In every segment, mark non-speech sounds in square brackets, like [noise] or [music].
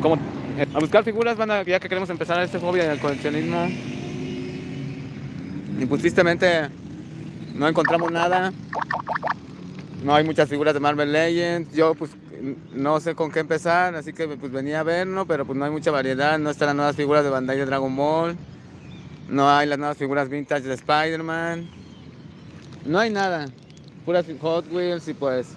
como a buscar figuras, van ya que queremos empezar este hobby del coleccionismo. Y pues tristemente no encontramos nada. No hay muchas figuras de Marvel Legends. Yo pues no sé con qué empezar, así que pues venía a verlo, pero pues no hay mucha variedad. No están las nuevas figuras de Bandai de Dragon Ball. No hay las nuevas figuras vintage de Spider-Man. No hay nada. Puras Hot Wheels y pues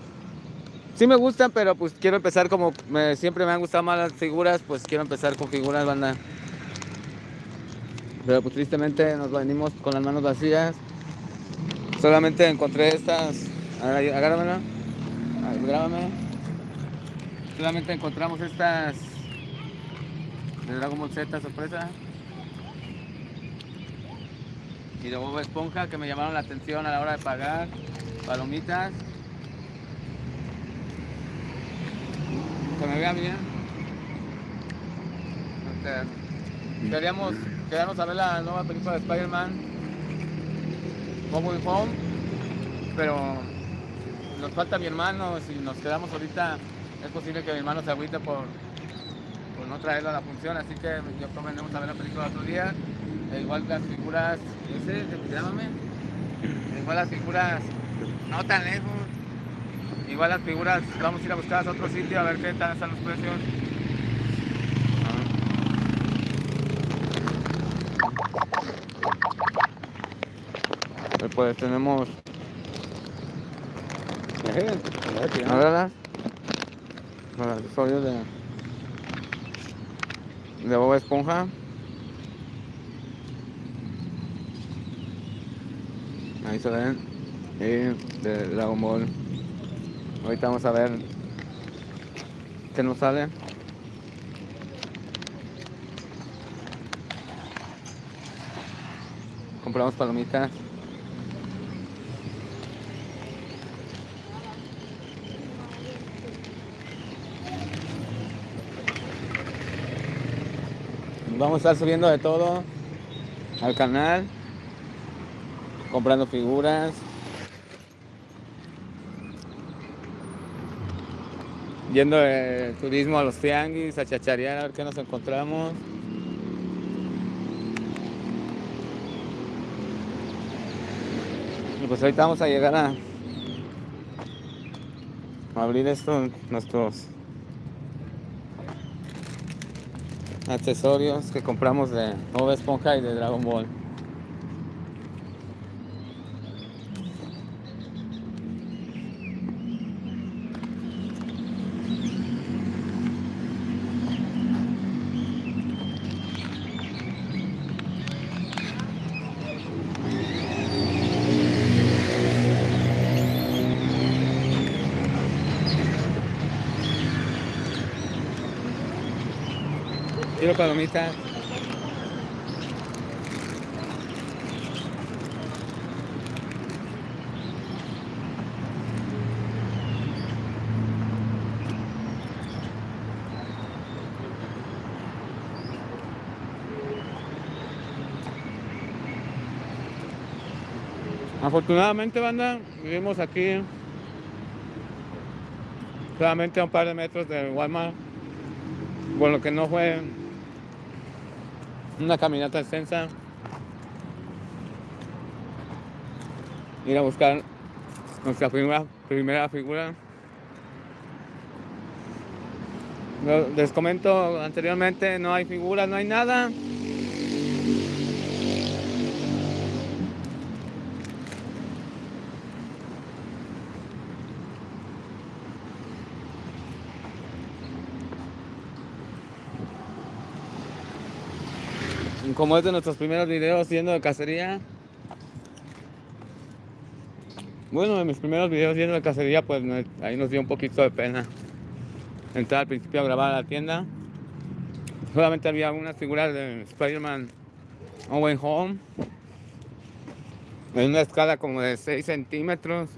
Sí me gustan, pero pues quiero empezar como siempre me han gustado más las figuras, pues quiero empezar con figuras, banda. Pero pues tristemente nos venimos con las manos vacías. Solamente encontré estas. Agárramela. Grábame. Solamente encontramos estas de Dragon Ball Z sorpresa. Y de Bob Esponja que me llamaron la atención a la hora de pagar. Palomitas. Que me vea bien. Queríamos quedarnos a ver la nueva película de Spider-Man, Home Home, pero nos falta mi hermano, si nos quedamos ahorita es posible que mi hermano se agüite por, por no traerlo a la función, así que yo venimos a ver la película otro día. E igual las figuras, ese, llámame, igual las figuras no tan lejos, Igual las figuras vamos a ir a buscar a otro sitio a ver qué tal están los precios. Pues tenemos. A ver, accesorios de. de Boba Esponja. Ahí se ven. Y de Dragon Ball. Ahorita vamos a ver qué nos sale. Compramos palomitas. Vamos a estar subiendo de todo al canal, comprando figuras, yendo de turismo a los tianguis, a chacharear a ver qué nos encontramos. Y pues ahorita vamos a llegar a, abrir estos nuestros accesorios que compramos de Bob Esponja y de Dragon Ball. Quiero palomitas. Afortunadamente, banda, vivimos aquí solamente a un par de metros de Walmart, por lo que no fue una caminata extensa. Ir a buscar nuestra primera, primera figura. Les comento anteriormente, no hay figuras, no hay nada. Como es de nuestros primeros videos yendo de cacería. Bueno, en mis primeros videos yendo de cacería, pues ahí nos dio un poquito de pena entrar al principio a grabar a la tienda. Solamente había algunas figuras de Spider-Man Owen Home en una escala como de 6 centímetros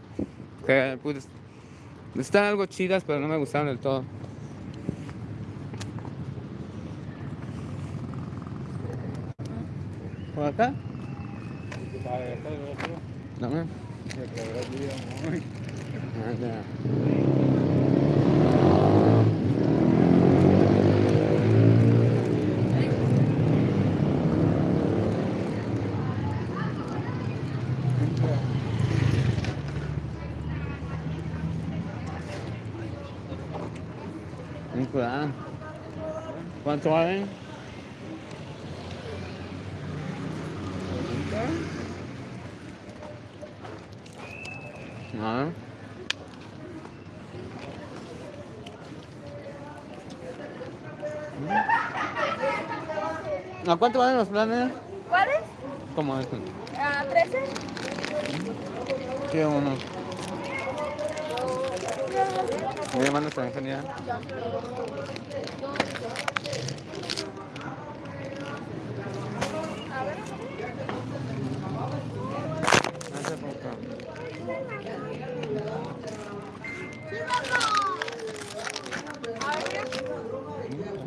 que pues están algo chidas pero no me gustaron del todo നിങ്ങൾക്ക് đúng không à, cửa con cho đấy ¿A cuánto valen los planes? ¿Cuáles? ¿Cómo es? ¿A 13? Sí, uno. Mi hermano está en genial. Hace poco.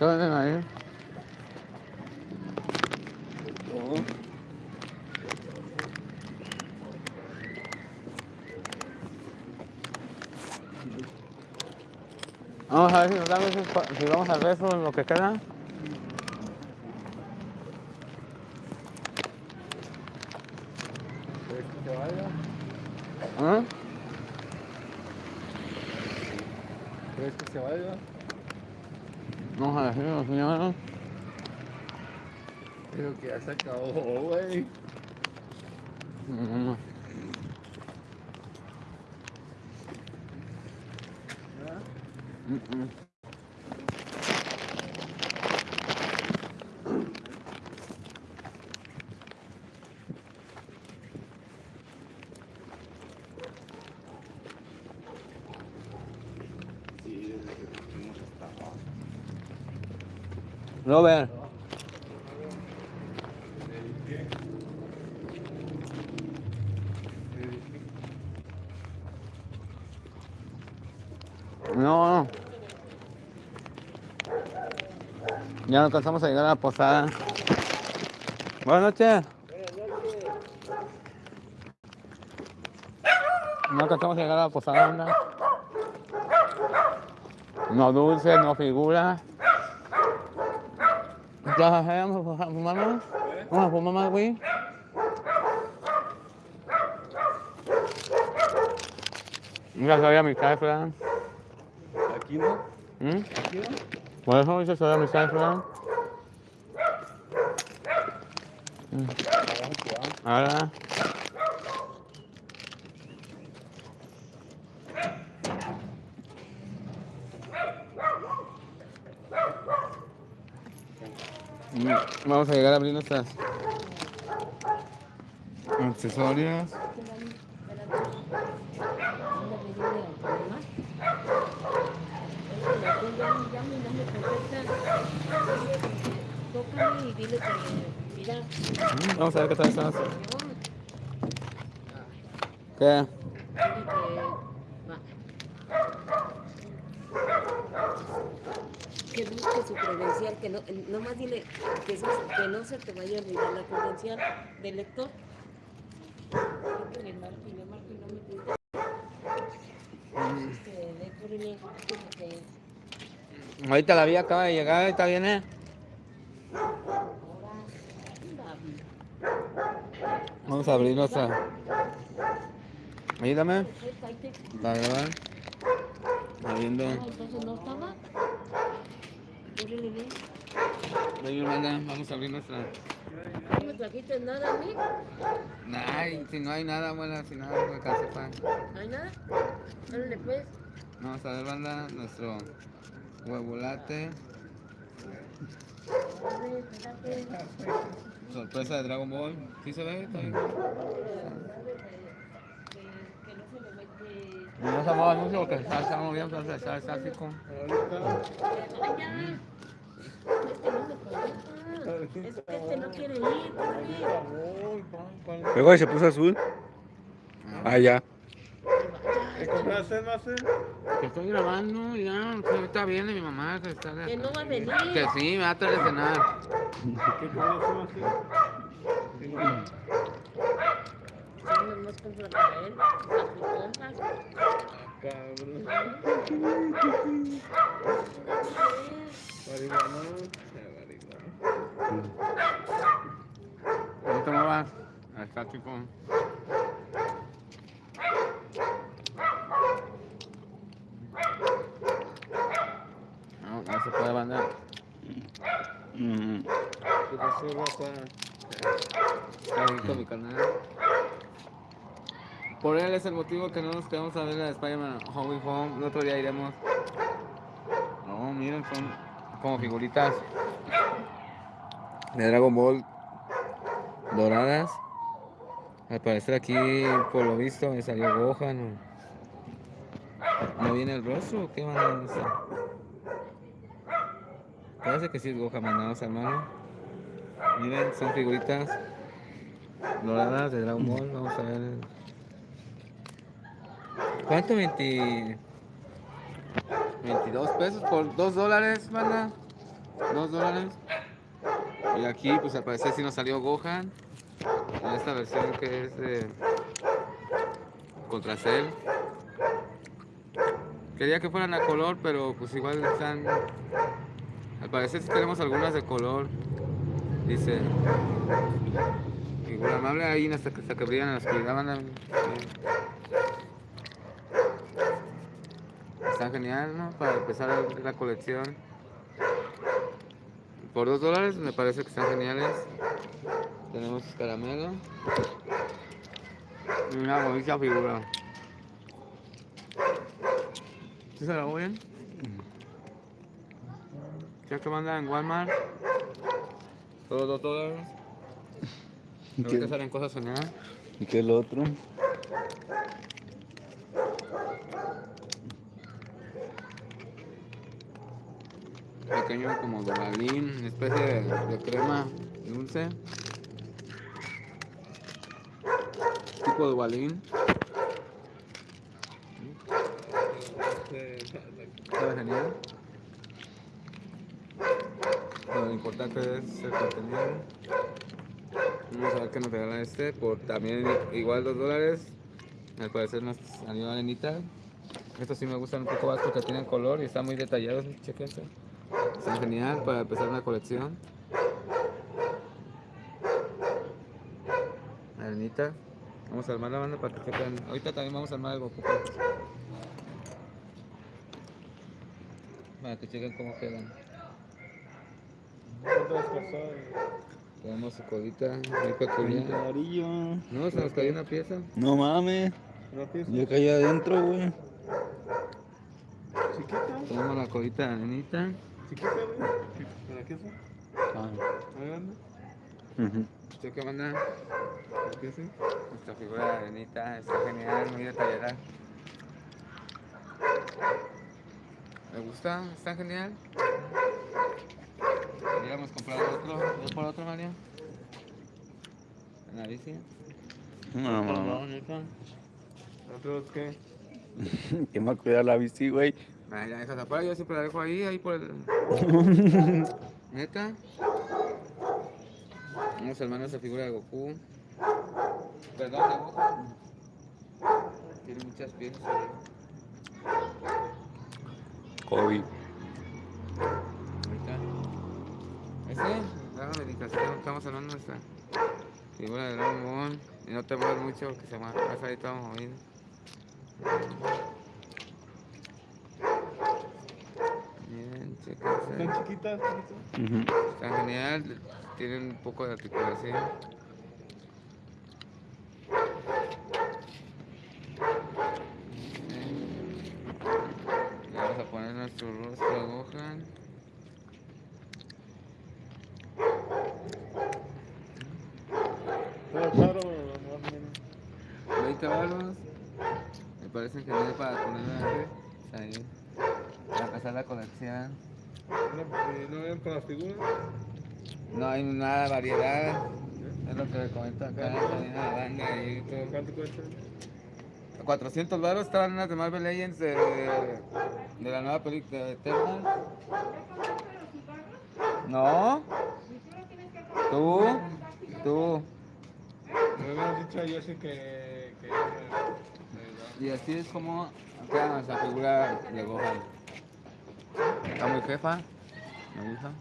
¿Qué ahí? Vamos a ver si nos dan esos si vamos al beso en lo que queda. ¿Quieres que se vaya? ¿Ah? ¿Quieres que se vaya? Vamos a decirlo, señora. Creo que ya se acabó, güey. Mm. Mm, mm. Sí, desde que fuimos hasta abajo. Robert. No, no. Ya no alcanzamos a llegar a la posada. Buenas noches. No alcanzamos a llegar a la posada, anda. No dulce, no figura. ¿Ya vamos a fumar más? ¿Vamos a fumar más, güey? Mira, sabía mi cifra. Aquí no, ¿Mm? aquí no. Por eso dice sabía mi cifra. Abajo que vamos. Ahora. Mm, Vamos a llegar a abrir nuestras accesorios. Tócame y dile que, mira, Mm, Vamos a ver qué tal están. que, busque su credencial, que no, nomás dile que, se- que no se te vaya a olvidar la credencial del lector. Le marco y le marco y no me. Este, le que Ahorita la vía acaba de llegar, ahorita viene. Vamos a abrir nuestra. Ayúdame. Para grabar. Abriendo. No, no. Ahí, hermana, vamos a abrir nuestra. No me trajiste nada a mí. Ay, si no hay nada, bueno, si nada, me alcanza para. ¿No hay nada? Órale, pues. Vamos a ver, banda, nuestro huevolate. Órale, espérate. Sorpresa de Dragon Ball. ¿Sí se ve? ¿Está bien? No se me mete. No se mueva mucho porque está, está moviendo, está. Este no me contesta. Es que este no quiere ir. Luego se puso azul. Ah, ya. ¿Qué compraste? Que estoy grabando ya. que ahorita viene mi mamá. Que, está Que no va a venir. que sí, me va a traer de cenar. ¿Qué compraste. Cabrón. ¿Cómo te muevas? Ahí está, chico. Se puede mandar. ¿Qué pasó, Rafa? Mi canal. Por él es el motivo que no nos quedamos a ver la de Spider-Man Home Home. El otro día iremos. No, miren, son como figuritas de Dragon Ball doradas. Al parecer aquí, por lo visto, me salió Gohan. ¿No, ¿No viene el rostro o qué? Parece que sí es Gohan mandados, hermano. Miren, son figuritas doradas de Dragon Ball. Vamos a ver. ¿Cuánto? 20... 22 pesos por 2 dólares, banda. 2 dólares. Y aquí, pues al parecer sí nos salió Gohan. En esta versión que es de contra Cell. Quería que fueran a color, pero pues igual están. Al parecer sí tenemos algunas de color. Dice. Figura amable ahí hasta que, hasta brillan en la oscuridad. banda. Sí. Están genial, ¿no? Para empezar la colección. Por dos dólares me parece que están geniales. Tenemos caramelo. Y una bonita figura. ¿Sí se la oyen? Ya que mandan en Walmart. Todos dos dólares. ¿Y Ahorita qué, salen cosas soñadas. y qué es lo otro? Pequeño como dobalín, una especie de, de crema dulce. Tipo de balín. Sabe genial. Lo importante es el contenido. Vamos a ver qué nos regala este por también igual 2 dólares. Al parecer nos salió arenita. Estos sí me gustan un poco más porque tienen color y están muy detallados. Chequense. Están genial para empezar una colección. Arenita. Vamos a armar la banda para que sepan. Ahorita también vamos a armar el Goku. Para que chequen cómo quedan. Tenemos su colita muy Un peculiar. amarillo. No, se nos cayó una pieza. No mames. ¿Una pieza? Ya caí adentro, güey. ¿Chiquita? Tenemos la colita de arenita. ¿Chiquita, güey? ¿Para qué son? Ah. ¿Más grande? ujú. ¿Usted qué manda? ¿Qué sí? Nuestra figura de arenita está genial, muy detallada. ¿Me gusta? ¿Está genial? Queríamos comprar otro. ¿Voy por otro, Mario? ¿En la bici? No, Por mames. favor, neta. ¿Otros qué? [laughs] ¿Quién va a cuidar la bici, güey? Ya dejas afuera, yo siempre la dejo ahí, ahí por el... [laughs] ¿Neta? Vamos a armar esa figura de Goku. Perdón, de Goku. Tiene muchas piezas. Kobe. Estamos hablando de esta figura de Dragon Ball. Y no te muevas mucho, que se mueve. Vas ahí todo movido. Bien, ¿Están chéquense. chiquitas? chiquitas? Ujú. Está genial, tienen un poco de articulación. Le vamos a poner nuestro rostro a Gohan. Me parece que no es para comer ¿sabes? Para pasar la colección. ¿No, eh, ven para figuras? No hay nada de variedad. Es lo que me comento acá ¿Cuánto cuesta? 400 baros estaban unas de Marvel Legends de, de la nueva película de Eternal. No. Tú. Tú. Me habías dicho yo sé que y así es como queda nuestra figura de Gohan. Está muy jefa. Me gusta.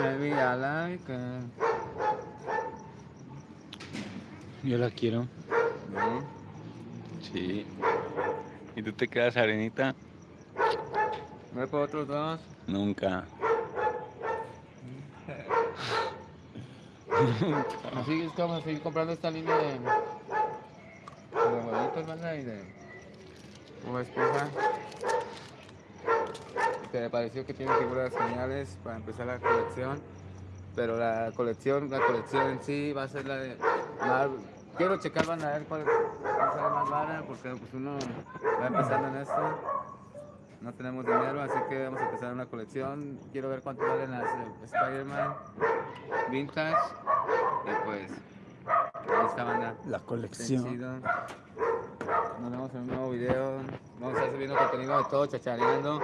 Maybe I like it. Yo la quiero. ¿No? Sí. ¿Y tú te quedas arenita? Ve por otros dos. Nunca. Así es a seguir comprando esta línea de, de huevitos, ¿verdad? Y de una esposa. Que me pareció que tiene figuras geniales para empezar la colección. Pero la colección, la colección en sí va a ser la de Marvel. Quiero checar, van a ver cuál sale más vara, porque pues uno va empezando en esto. No tenemos dinero, así que vamos a empezar una colección. Quiero ver cuánto valen las de Spider-Man vintage. Y pues, ahí está banda. La colección. Nos vemos en un nuevo video. Vamos a estar subiendo contenido de todo, chachareando.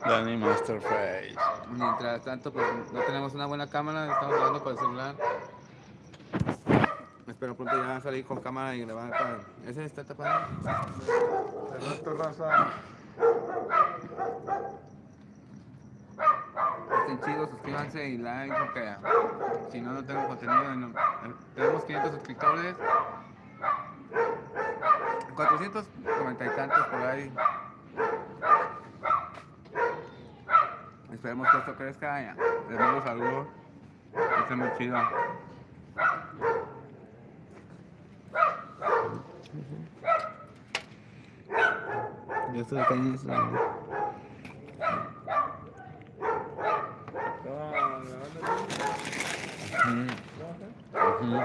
Danny Masterface. Mientras tanto, pues no tenemos una buena cámara, estamos grabando con el celular. Espero pronto ya salir con cámara y grabar con... ¿Ese está tapado? Perfecto, raza. Estén chidos, suscríbanse y like porque si no, no tengo contenido. tenemos 500 suscriptores. 490 y tantos por ahí. Esperemos que esto crezca. Ya. Les mando saludos. Muy chido. Yo estoy acá Mm-hmm. Mm-hmm.